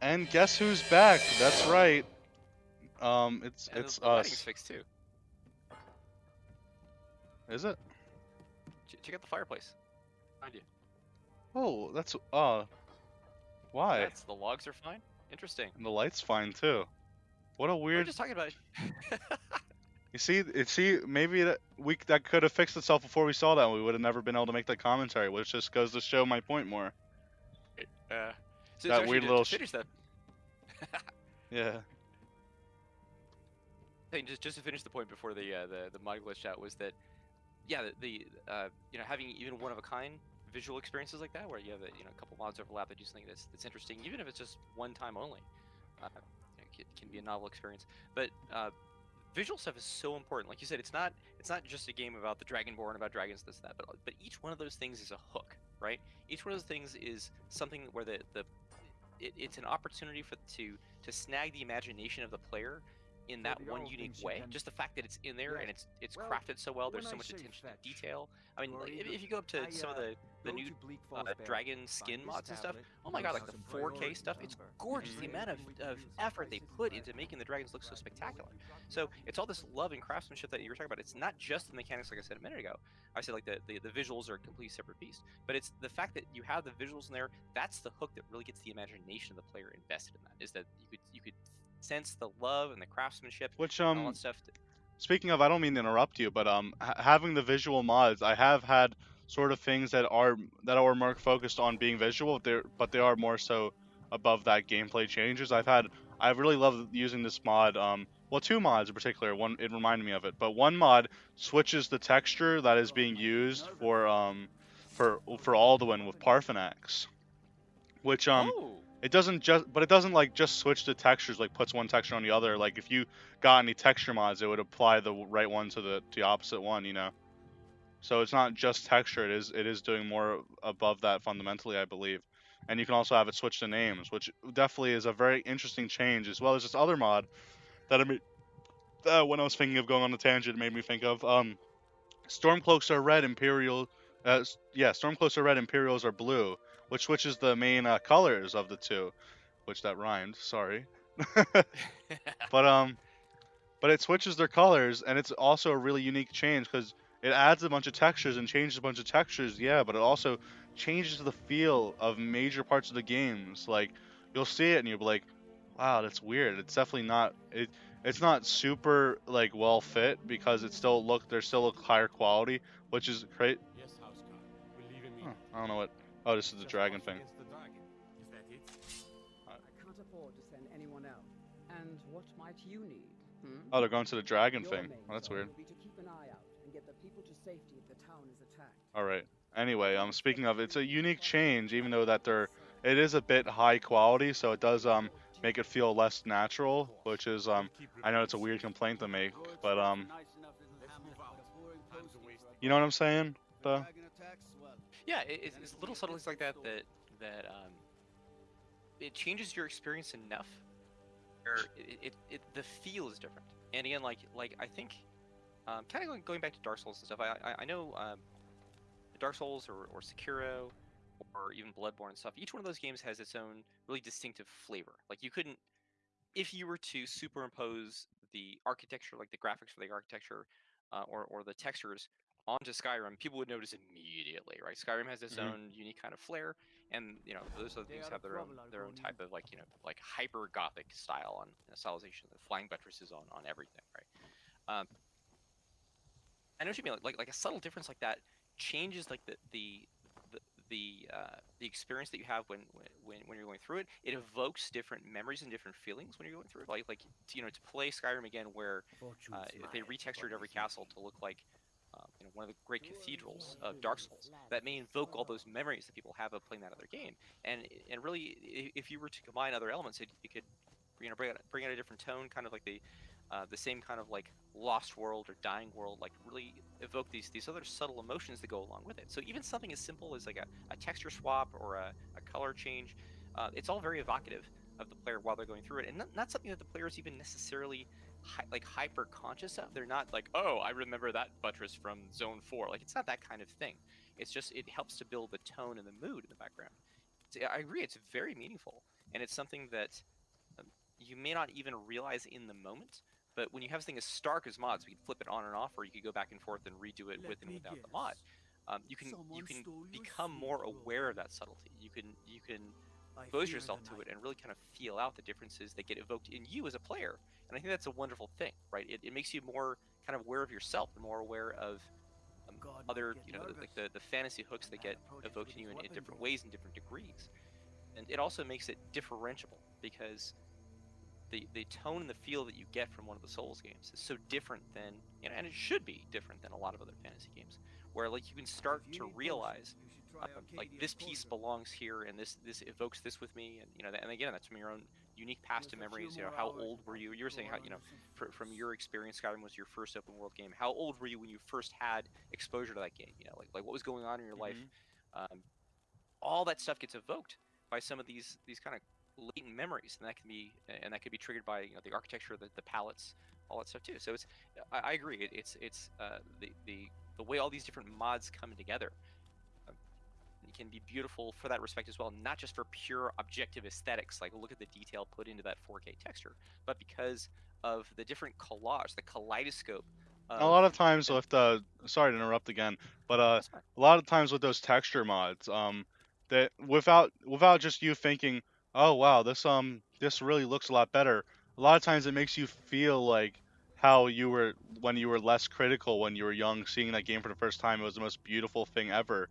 And guess who's back? That's right. Um, it's And it's the lighting's us. fixed too. Is it? Check out the fireplace. Behind you. Oh, that's uh. Why? That's the logs are fine. Interesting. And the light's fine too. What a weird. We were weird. just talking about. You see, it see maybe that we that could have fixed itself before we saw that. We would have never been able to make that commentary, which just goes to show my point more. uh, so, That weird little finish that. Yeah. thing, just just to finish the point before the uh, the the mod glitch out was that yeah the, the uh, you know having even one of a kind visual experiences like that where you have a, you know a couple mods overlap that do something that's that's interesting even if it's just one time only uh, can, can be a novel experience but uh, visual stuff is so important like you said it's not it's not just a game about the dragonborn about dragons this that but but each one of those things is a hook right each one of those things is something where the the it, it's an opportunity for to to snag the imagination of the player in that one unique way. can- Just the fact that it's in there Yes. and it's it's Well, crafted so well. There's so much attention to detail. I mean, like, if, if you go up to I, some of uh, the the new to Bleak uh, dragon skin this mods and stuff. Oh my god, like the 4K priority stuff, it's gorgeous. The amount of, of effort they put into making the dragons look so spectacular. So it's all this love and craftsmanship that you were talking about. It's not just the mechanics, like I said a minute ago. I said like the, the, the visuals are a completely separate beast, but it's the fact that you have the visuals in there. That's the hook that really gets the imagination of the player invested in that. Is that you could you could sense the love and the craftsmanship Which and all um, that stuff. that- speaking of, I don't mean to interrupt you, but um, ha- having the visual mods, I have had sort of things that are that are more focused on being visual, they but they are more so above that gameplay changes. I've had, I really love using this mod. Um, well, two mods in particular. One, it reminded me of it, but one mod switches the texture that is being used for um, for for Alduin with Paarthurnax, which um. oh, It doesn't just, but it doesn't like just switch the textures, like puts one texture on the other. Like if you got any texture mods, it would apply the right one to the to the opposite one, you know. So it's not just texture; it is it is doing more above that fundamentally, I believe. And you can also have it switch to names, which definitely is a very interesting change, as well as this other mod that I. Uh, when I was thinking of going on a tangent, it made me think of um, Stormcloaks are red, Imperial. Uh, yeah, Stormcloaks are red, Imperials are blue, which switches the main uh, colors of the two, which that rhymed. Sorry. but um, but it switches their colors, and it's also a really unique change because it adds a bunch of textures and changes a bunch of textures. Yeah, but it also changes the feel of major parts of the games. Like you'll see it and you'll be like, "Wow, that's weird." It's definitely not it. It's not super like well fit because it still look there's still a higher quality, which is great. Yes, Housecarl. We're leaving Huh, I don't know what. Oh, this is the Just dragon thing. the dragon. Is that it? I can't afford to send anyone else. And what might you need? Hmm? Oh, they're going to the dragon Your thing. main Oh, that's job weird. Safety if the town is attacked. All right. Anyway, um, speaking of, it's a unique change, even though that they're, it is a bit high quality, so it does um make it feel less natural, which is um, I know it's a weird complaint to make, but um, you know what I'm saying? Though. yeah, it's, it's little subtleties like that that that um, it changes your experience enough. Where it, it, it the feel is different. And again, like like I think, um, kind of going, going back to Dark Souls and stuff. I I, I know um, Dark Souls or, or Sekiro or even Bloodborne and stuff. Each one of those games has its own really distinctive flavor. Like you couldn't, if you were to superimpose the architecture, like the graphics for the architecture, uh, or or the textures onto Skyrim, people would notice immediately, right? Skyrim has its Mhm. own unique kind of flair, and you know those other things have their own their own type of like you know like hyper gothic style on you know, stylization, the flying buttresses on on everything, right? Um, I know what you mean. Like, like like a subtle difference like that changes like the the the the, uh, the experience that you have when, when when you're going through it. It evokes different memories and different feelings when you're going through it. Like like to, you know to play Skyrim again, where uh, they retextured every castle to look like uh, you know one of the great cathedrals of Dark Souls. That may invoke all those memories that people have of playing that other game. And and really, if you were to combine other elements, it, it could you know bring out, bring out a different tone, kind of like the uh, the same kind of like lost world or dying world, like really evoke these these other subtle emotions that go along with it. So even something as simple as like a, a texture swap or a, a color change, uh, it's all very evocative of the player while they're going through it, and not, something that the player is even necessarily hi- like hyper conscious of. They're not like, oh, I remember that buttress from Zone Four. Like it's not that kind of thing. It's just it helps to build the tone and the mood in the background. I agree, it's very meaningful. and it's something that you may not even realize in the moment. But when you have something as stark as mods, we can flip it on and off, or you could go back and forth and redo it Let with and without the mod. Um, you can you can become more aware of that subtlety. You can you can expose yourself to it and really kind of feel out the differences that get evoked in you as a player. And I think that's a wonderful thing, right? It, it makes you more kind of aware of yourself and more aware of um, God other, you know, nervous. like the, the fantasy hooks that get evoked in you in, in different ways and different degrees. And it also makes it differentiable because the the tone and the feel that you get from one of the Souls games is so different than, you know, and it should be different than a lot of other fantasy games, where like you can start you to realize potions, you should try um, like this piece belongs here and this this evokes this with me and you know and again that's from your own unique past and With a few memories you know how old were you? You were saying how you know fr- from your experience skyrim was your first open world game how old were you when you first had exposure to that game you know like like what was going on in your life? Um, all that stuff gets evoked by some of these these kind of latent memories and that can be and that could be triggered by you know the architecture the, the palettes all that stuff too. So it's i, I agree. It, it's it's uh, the the the way all these different mods come together um, it can be beautiful for that respect as well not just for pure objective aesthetics like look at the detail put into that 4k texture but because of the different collage the kaleidoscope a lot of times with the sorry to interrupt again, but uh, a lot of times with those texture mods, um, that without without just you thinking, oh wow, this um this really looks a lot better. A lot of times it makes you feel like how you were when you were less critical when you were young, seeing that game for the first time. It was the most beautiful thing ever,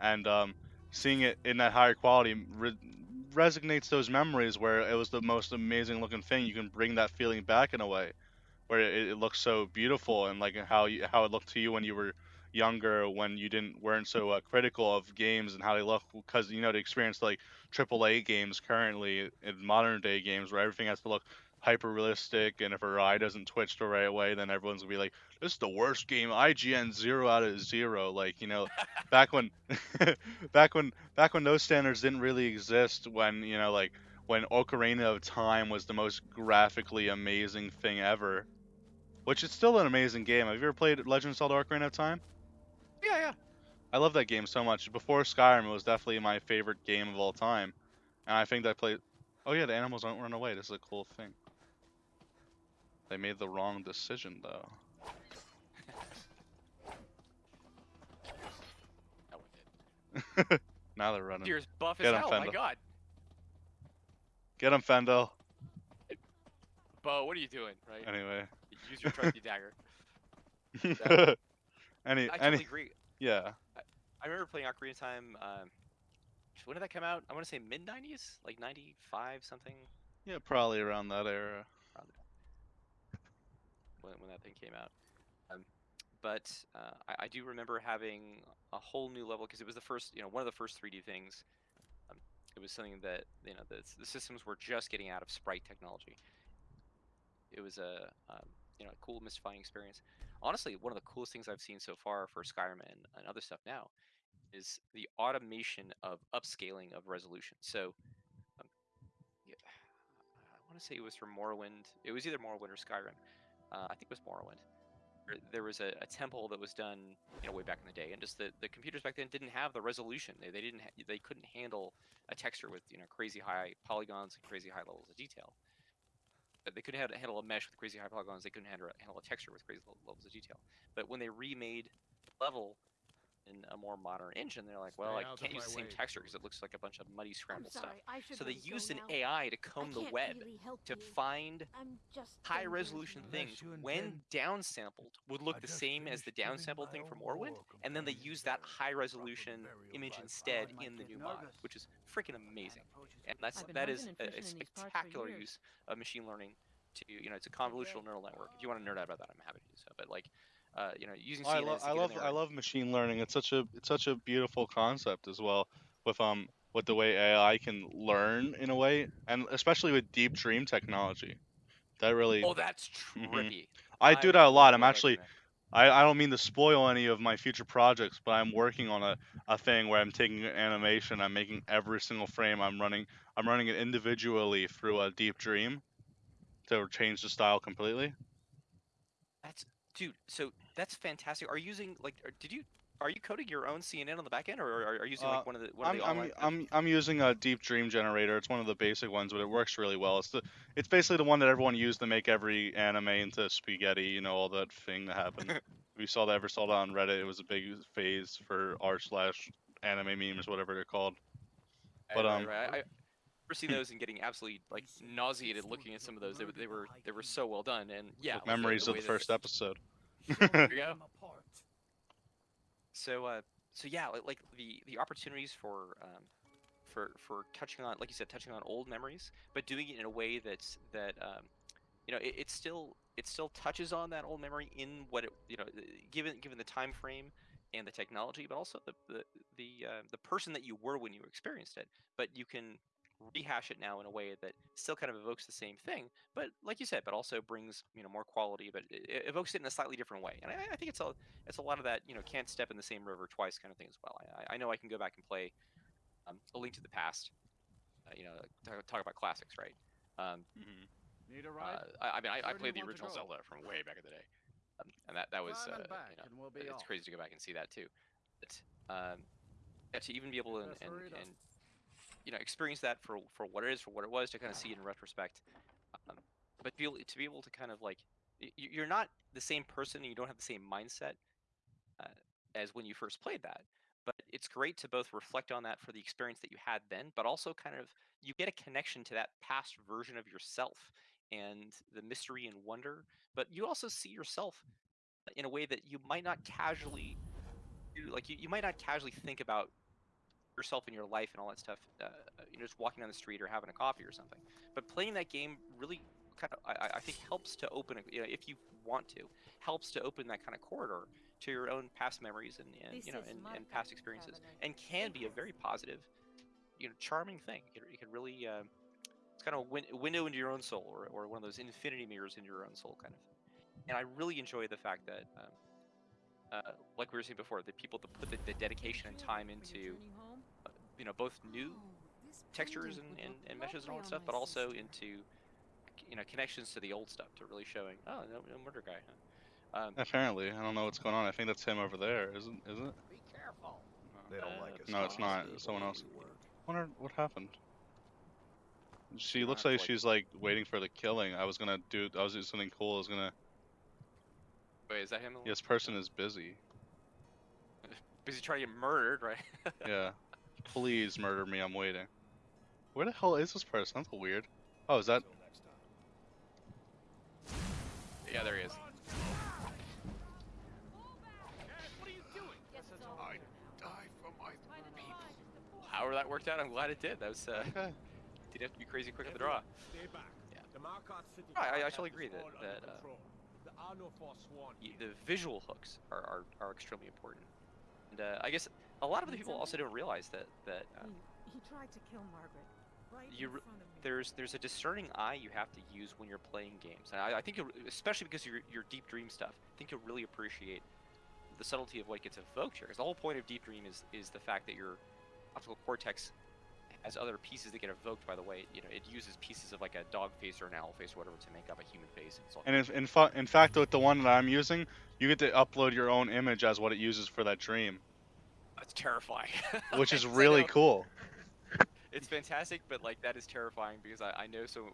and um, seeing it in that higher quality re- resonates those memories where it was the most amazing looking thing. You can bring that feeling back in a way where it, it looks so beautiful and like how you, how it looked to you when you were younger when you didn't weren't so uh, critical of games and how they look because you know the experience like AAA games currently in modern day games where everything has to look hyper realistic and if a eye doesn't twitch the right way then everyone's gonna be like this is the worst game IGN zero out of zero like you know back when back when back when those standards didn't really exist when you know like when Ocarina of Time was the most graphically amazing thing ever which is still an amazing game. Have you ever played Legend of Zelda Ocarina of Time? Yeah yeah I love that game so much. Before Skyrim, it was definitely my favorite game of all time. And I think that I played. Oh yeah, the animals don't run away. This is a cool thing. They made the wrong decision though. that one did. now they're running. Deer's buff as Get him, hell my god Get him, Faendal. bo what are you doing right Anyway. use your trusty dagger any, i any, totally agree yeah. I remember playing Ocarina of Time. Um, when did that come out? I want to say mid '90s, like '95 something. Yeah, probably around that era. when, when that thing came out. Um, but uh, I, I do remember having a whole new level because it was the first, you know, one of the first 3D things. Um, it was something that you know the, the systems were just getting out of sprite technology. It was a um, you know a cool, mystifying experience. Honestly, one of the coolest things I've seen so far for Skyrim and, and other stuff now is the automation of upscaling of resolution. So. Um, yeah, I want to say it was from Morrowind. It was either Morrowind or Skyrim. Uh, I think it was Morrowind. There, was a, a temple that was done, you know, way back in the day, and just the, the computers back then didn't have the resolution. They, they didn't they couldn't handle a texture with you know crazy high polygons and crazy high levels of detail. They couldn't handle a mesh with crazy high polygons. They couldn't handle, handle a texture with crazy levels of detail. But when they remade level in a more modern engine, they're like, well, Stay I out can't use the same way. texture because it looks like a bunch of muddy I'm scrambled stuff. sorry, I So they really used an now. AI to comb the web really to you. find high resolution things when intend- downsampled would look the same as the finished giving downsampled thing from own Morrowind, and then they companion use that high resolution image instead in the new kid mod, which is freaking amazing. And that's that is a, a fishing in these parts for spectacular use of machine learning to you know it's a convolutional neural network. If you want to nerd out about that, I'm happy to do so. But like uh, you know using I to I love I love machine learning. It's such a it's such a beautiful concept as well with um with the way AI can learn in a way and especially with deep dream technology. That really Oh, that's Mhm. trippy. I do that a lot. I'm actually. I, I don't mean to spoil any of my future projects, but I'm working on a, a thing where I'm taking animation, I'm making every single frame I'm running I'm running it individually through a deep dream to change the style completely. That's dude. So that's fantastic. Are you using like? or Did you are you coding your own CNN on the back end, or are, are you using Uh, like one of the one I'm, of the I'm. I'm, I'm using a Deep Dream generator. It's one of the basic ones, but it works really well. It's the, it's basically the one that everyone used to make every anime into spaghetti. You know, all that thing that happened. we saw that, ever saw that on Reddit, it was a big phase for r slash anime memes, whatever they're called. but, Right, right, um, right. I, I remember seeing those and getting absolutely like nauseated looking at some of those. They, were- they were they were so well done, and yeah, Like like, memories the of the first episode. So uh, so yeah, like, like the the opportunities for um, for for touching on, like you said, touching on old memories, but doing it in a way that's that um, you know, it, it still it still touches on that old memory in what it you know, given given the time frame and the technology, but also the the the uh, the person that you were when you experienced it. But you can rehash it now in a way that still kind of evokes the same thing, but like you said, but also brings you know more quality, but it, it evokes it in a slightly different way. And I, I think it's a it's a lot of that you know can't step in the same river twice kind of thing as well. I, I know I can go back and play um, a Link to the Past, uh, you know, talk, talk about classics, right? Um, Need a uh, ride? I, I mean, I, I played the original? Zelda from way back in the day, um, and that that was uh, you know, we'll it's off. crazy to go back and see that too. But um, yeah, to even be able to and, and, hurry it up. and you know experience that for for what it is, for what it was, to kind of see it in retrospect. Um, but be able, to be able to kind of like you're not the same person, and you don't have the same mindset uh, as when you first played that. But it's great to both reflect on that for the experience that you had then, but also kind of you get a connection to that past version of yourself and the mystery and wonder. But you also see yourself in a way that you might not casually do. Like you, you might not casually think about yourself and your life and all that stuff. Uh, you know, just walking down the street or having a coffee or something. But playing that game really kind of, I, I- I think, helps to open, a, you know, if you want to, helps to open that kind of corridor to your own past memories and, and you know, and, and past experiences, and can be a very positive, you know, charming thing. It, it can really, uh, it's kind of a win- window into your own soul, or, or one of those infinity mirrors into your own soul, kind of. And I really enjoy the fact that, um, uh, like we were saying before, the people that put the, the dedication and time into, uh, you know, both new textures and, and, and meshes and all that stuff, but also into you know connections to the old stuff to really showing oh no, no murder guy huh? um, Apparently, I don't know what's going on. I think that's him over there, isn't isn't it? Be careful. They don't Uh, like us. No, it's not. It's someone else. where. Wonder what happened. She looks like like- she's like waiting for the killing. I was gonna do. I was doing something cool. I was gonna. wait is that him This person is busy. busy trying to get murdered right Yeah. Please murder me. I'm waiting. Where the hell is this person? That's weird. Oh, is that? Until next time. yeah there he is I die for my people. however that worked out I'm glad it did that was uh, Okay. didn't have to be crazy quick at the draw Stay back. Yeah. The Markarth City I- I Guard actually agree that- that, uh, control. There are no forsworn y- here. the visual hooks are, are, are extremely important and uh, I guess a lot of the people also don't realize that that um, He, he tried to kill Margret. Right You in front of me. there's there's a discerning eye you have to use when you're playing games. And I, I think, especially because your your deep dream stuff, I think you'll really appreciate the subtlety of what gets evoked here. Because the whole point of deep dream is is the fact that your optical cortex has other pieces that get evoked by the way you know it uses pieces of like a dog face or an owl face or whatever to make up a human face. It's all And in in, fa- in fact, with the one that I'm using, you get to upload your own image as what it uses for that dream, that's terrifying. which is really know. cool. It's fantastic, but like that is terrifying because I, I know some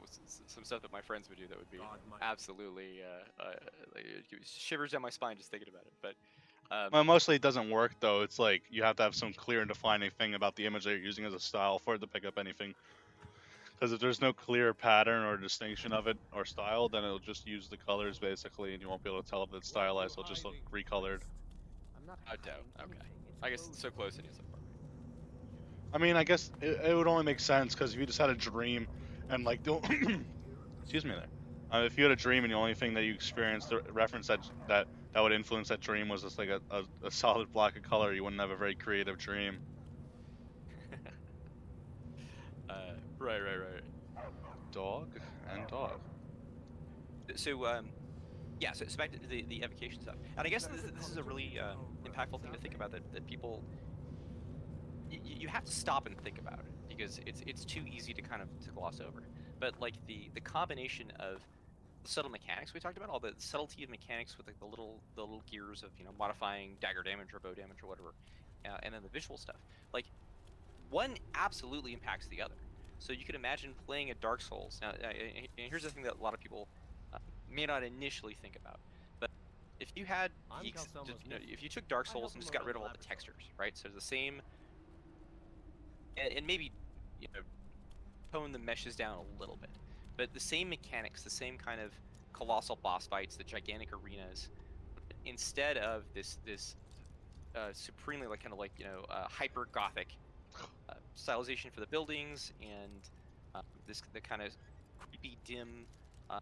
some stuff that my friends would do that would be God, absolutely uh, uh, like, it gives shivers down my spine just thinking about it. But um, Well, mostly it doesn't work though. It's like you have to have some clear and defining thing about the image that you're using as a style for it to pick up anything. Because if there's no clear pattern or distinction of it or style, then it'll just use the colors basically, and you won't be able to tell if it's stylized. It'll just look recolored. I'm not Oh, dope. hiding Okay. Anything. It's I guess it's so close it is so far. I mean, I guess it, it would only make sense because if you just had a dream and like don't, excuse me there. Uh, if you had a dream and the only thing that you experienced the reference that that that would influence that dream was just like a, a, a solid block of color, you wouldn't have a very creative dream. Uh, right, right, right. Dog and dog. So, um, yeah, so, so back to the, the evocation stuff. And I guess this, this is a really uh, impactful thing to think about that, that people, y- y- you have to stop and think about it because it's it's too easy to kind of to gloss over. But like the, the combination of subtle mechanics we talked about, all the subtlety of mechanics with like the little the little gears of you know modifying dagger damage or bow damage or whatever, uh, and then the visual stuff. Like one absolutely impacts the other. So you could imagine playing a Dark Souls. Now, uh, and here's the thing that a lot of people uh, may not initially think about, if you had geeks, just, you know, if you took Dark Souls and just got rid of all the textures, right? So the same, and, and maybe you know tone the meshes down a little bit, but the same mechanics, the same kind of colossal boss fights, the gigantic arenas, instead of this this uh, supremely like kind of like you know uh, hyper gothic uh, stylization for the buildings and uh, this the kind of creepy dim uh,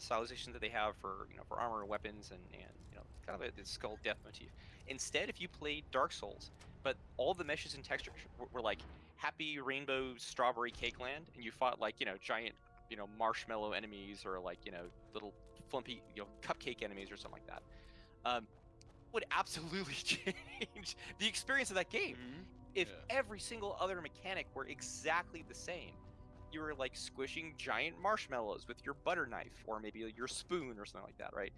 stylization that they have for you know for armor and weapons and and you know kind of a skull death motif. Instead, if you played Dark Souls, but all the meshes and textures were, were like happy rainbow strawberry cake land, and you fought like you know giant you know marshmallow enemies or like you know little flumpy you know cupcake enemies or something like that, um, would absolutely change the experience of that game if Yeah. every single other mechanic were exactly the same. You were like squishing giant marshmallows with your butter knife or maybe your spoon or something like that, right?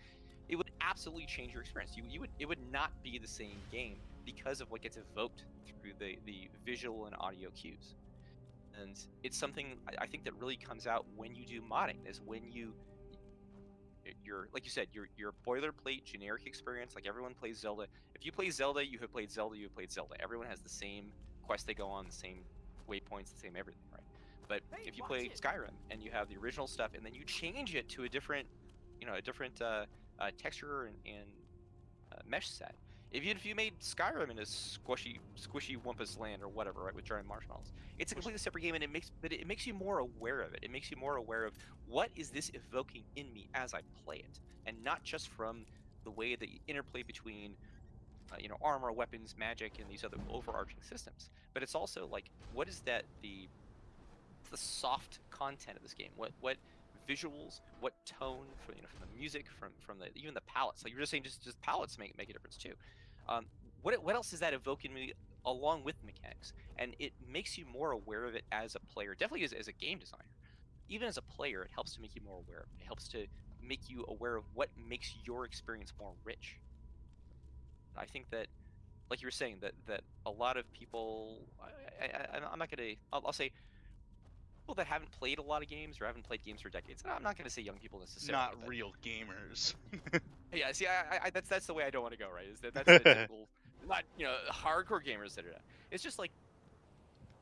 It would absolutely change your experience. You, you would it would not be the same game because of what gets evoked through the, the visual and audio cues. And it's something I, think that really comes out when you do modding is when you your like you said your your boilerplate generic experience like everyone plays Zelda. If you play Zelda, you have played Zelda. You have played Zelda. Everyone has the same quest they go on, the same waypoints, the same everything? But Hey, if you play it. Skyrim and you have the original stuff, and then you change it to a different, you know, a different uh, uh, texture and, and uh, mesh set. If you if you made Skyrim in a squishy squishy wumpus land or whatever, right, with giant marshmallows, it's a completely separate game, and it makes but it makes you more aware of it. It makes you more aware of what is this evoking in me as I play it, and not just from the way that you interplay between uh, you know armor, weapons, magic, and these other overarching systems. But it's also like what is that the the soft content of this game? What what visuals, what tone from you know from the music, from from the even the palettes. Like you were just saying, just just palettes make make a difference too. Um, what what else is that evoking me along with mechanics? And it makes you more aware of it as a player. Definitely as, as a game designer. Even as a player, it helps to make you more aware of it. It helps to make you aware of what makes your experience more rich. I think that, like you were saying, that that a lot of people, I, I, I'm not gonna, I'll, I'll say, people that haven't played a lot of games or haven't played games for decades. I'm not gonna say young people necessarily. Not but- real gamers. Yeah, see, I, I, that's that's the way I don't want to go. Right? Is that that's the typical, not you know, hardcore gamers that are. It's just like,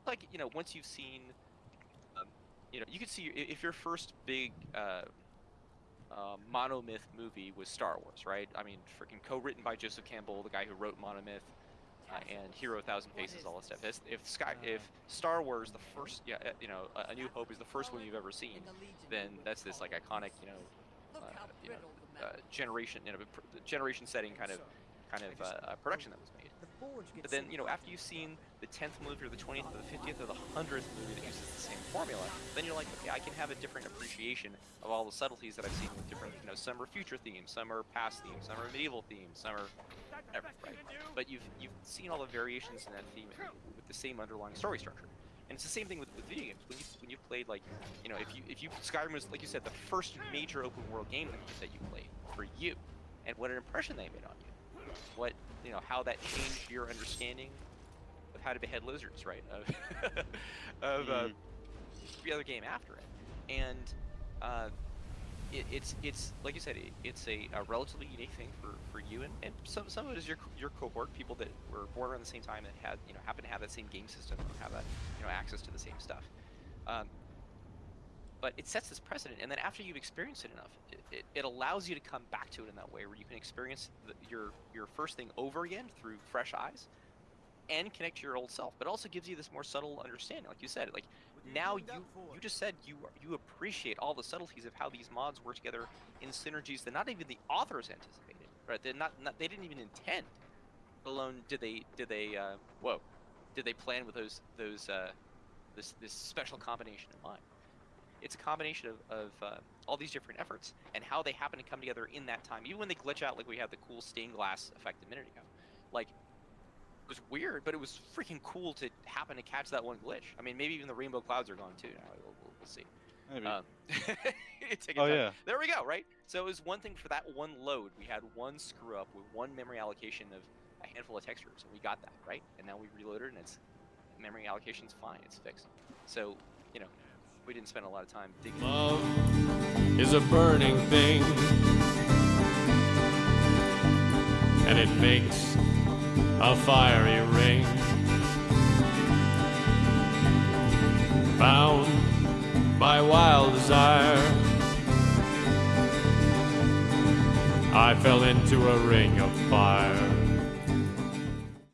like you know, once you've seen, um, you know, you could see if your first big uh, uh, monomyth movie was Star Wars, right? I mean, freaking co-written by Joseph Campbell, the guy who wrote Monomyth. Uh, and Hero Thousand Faces, all that stuff. If, if Sky, if Star Wars, the first, yeah, uh, you know, A- New Hope is the first one you've ever seen, then that's this like iconic, you know, uh, you know, uh, generation, you know, generation setting kind of kind of uh, uh, production that was made. But then, you know, after you've seen the 10th movie or the 20th or the 50th or the 100th movie that uses the same formula, then you're like, okay, I can have a different appreciation of all the subtleties that I've seen with different, you know, some are future themes, some are past themes, some are medieval themes, some are whatever, right? But you've you've seen all the variations in that theme with the same underlying story structure. And it's the same thing with, with video games. When you when you played like, you know, if you if you Skyrim was like you said the first major open world game that, you that you played for you, and what an impression they made on you. What you know how that changed your understanding of how to behead lizards, right? Of of uh, every other game after it, and uh, it, it's it's like you said, it, it's a, a relatively unique thing for, for you, and, and some some of it is your your cohort, people that were born around the same time that had you know happen to have that same game system have that you know access to the same stuff. Um, but it sets this precedent, and then after you've experienced it enough, it, it, it allows you to come back to it in that way, where you can experience the, your your first thing over again through fresh eyes, and connect to your old self. But it also gives you this more subtle understanding, like you said, like now you you just said you you appreciate all the subtleties of how these mods work together in synergies that not even the authors anticipated right they're not, not they didn't even intend let alone did they did they uh, whoa did they plan with those those uh, this this special combination in mind it's a combination of, of uh, all these different efforts and how they happen to come together in that time even when they glitch out like we had the cool stained glass effect a minute ago like it was weird, but it was freaking cool to happen to catch that one glitch. I mean, maybe even the rainbow clouds are gone too. Now we'll, we'll, we'll see. Maybe. Um, oh yeah. There we go, right? So it was one thing for that one load. We had one screw up with one memory allocation of a handful of textures, and we got that, right? And now we reloaded, and it's memory allocation's fine. It's fixed. So, you know, we didn't spend a lot of time digging. Love is a burning thing, and it makes a fiery ring. Bound by wild desire, I fell into a ring of fire.